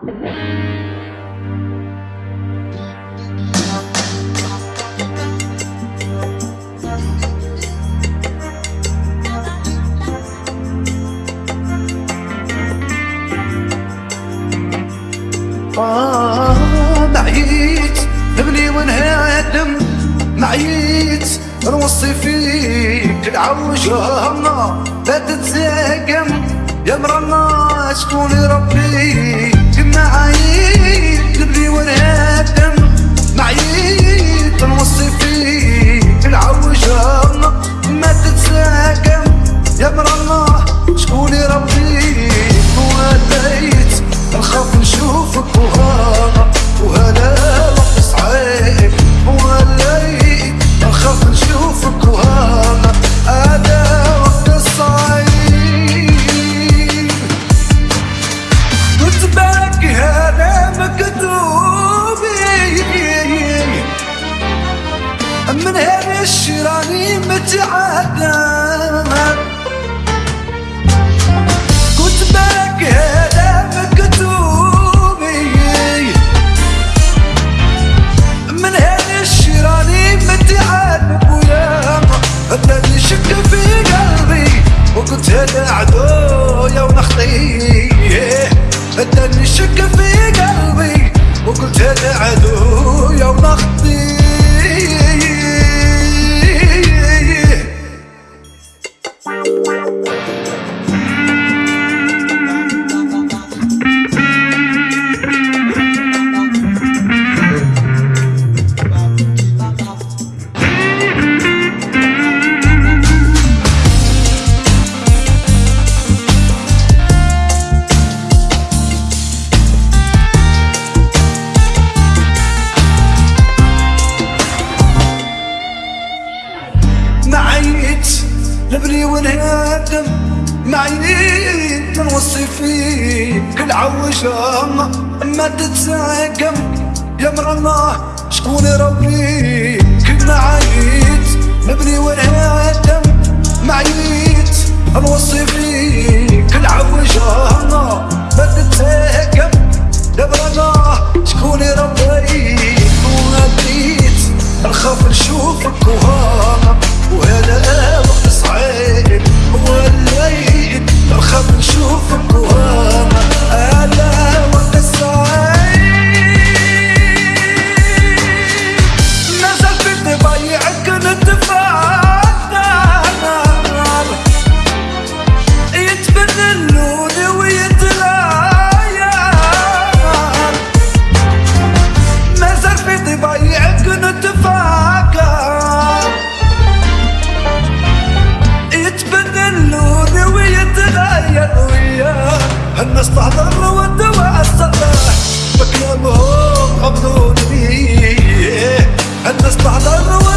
معيت ابني ونهدم معيت نوصي فيك العوج همنا لا تتزاقم يا مرنا شكون ربي. معيت متعدم كنت باقي هذا مكتوبي من هذا الشراني متعب ويا الذي شك في قلبي وقلت هذا عدويا ونخطي الذي شك في قلبي وقلت هذا عدويا ونخطي نبني ونهدم معيت نوصي فيك. العوجة ما تتساقم. يا مرنا شكون ربي؟ كنا عيت نبني ونهدم معيت نوصي بعض المودة والصلاح بكلامهم غمضوني بيه الناس بعض المودة